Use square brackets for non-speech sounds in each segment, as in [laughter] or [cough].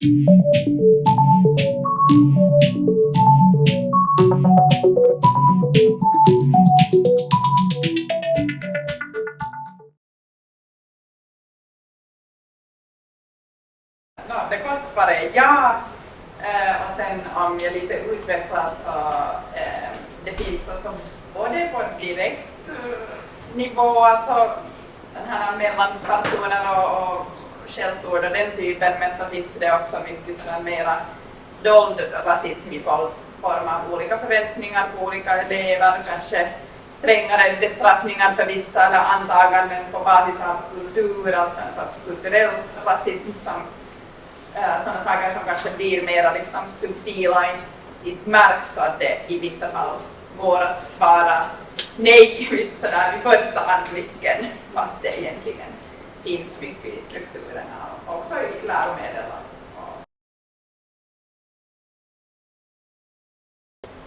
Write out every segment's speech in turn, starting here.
No, det korta svaret är ja. Eh, och sen om jag lite utvecklar så eh, det finns alltså både på direkt eh, nivå, alltså sån här mellan personer och, och skällsord och den typen, men så finns det också mycket sådana mera dold rasism i form av olika förväntningar på olika elever, kanske strängare bestraffningar för vissa eller antaganden på basis av kultur, alltså en sorts kulturell rasism som äh, sådana saker som kanske blir mer liksom subtila, inte märks så att det i vissa fall går att svara nej [laughs] sådär vid första anblicken, fast det egentligen finns mycket i strukturerna och också i läromedel.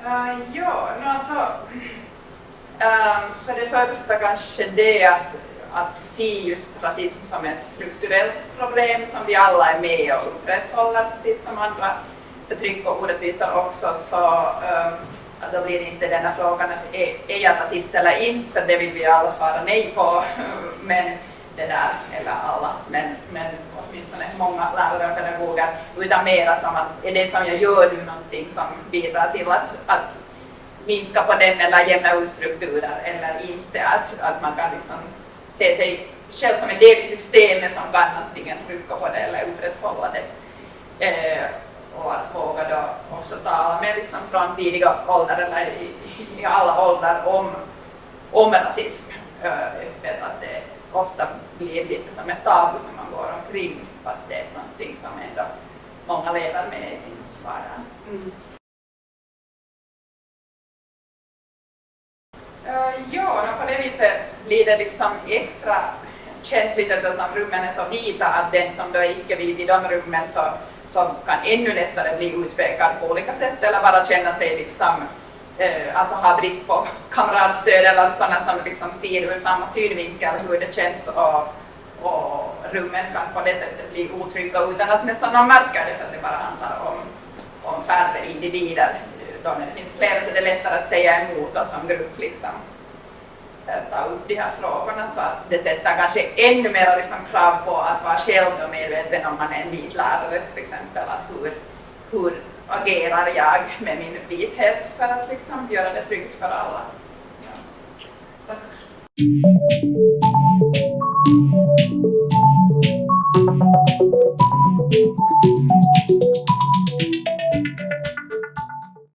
Uh, ja, no, alltså, uh, för det första kanske det att, att se just rasism som ett strukturellt problem som vi alla är med och upprätthåller, precis som andra förtryck och orättvisor också, så um, då blir inte den här frågan att är, är jag rasist eller inte, för det vill vi alla svara nej på, [laughs] men det där, eller alla, men, men åtminstone många lärare och pedagoger, utan mera som att är det som jag gör nu någonting som bidrar till att, att minska på den eller jämna ut strukturer eller inte, att, att man kan liksom se sig själv som en del i systemet som kan antingen rycka på det eller upprätthålla det. Eh, och att våga då också tala med liksom från tidiga åldrar eller i, i alla åldrar om, om rasism eh, öppet, att det ofta blir lite som ett tabu som man går omkring fast det är någonting som ändå många lever med i sin vardag. Mm. Uh, ja, på det viset blir det liksom extra känsligt eftersom rummen är så vita att den som då är icke-vit i de rummen så, så kan ännu lättare bli utpekad på olika sätt eller bara känna sig liksom Eh, alltså ha brist på kamratstöd eller sådana som liksom ser ur samma synvinkel hur det känns och, och rummen kan på det sättet bli otrygga utan att nästan man märker det för att det bara handlar om, om färre individer. Eh, då när det finns fler så är det lättare att säga emot och som grupp liksom ta upp de här frågorna så att det sätter kanske ännu mer liksom krav på att vara själv medveten om man är en vit lärare till exempel, att hur, hur agerar jag med min vithet för att liksom göra det tryggt för alla. Ja. Tack.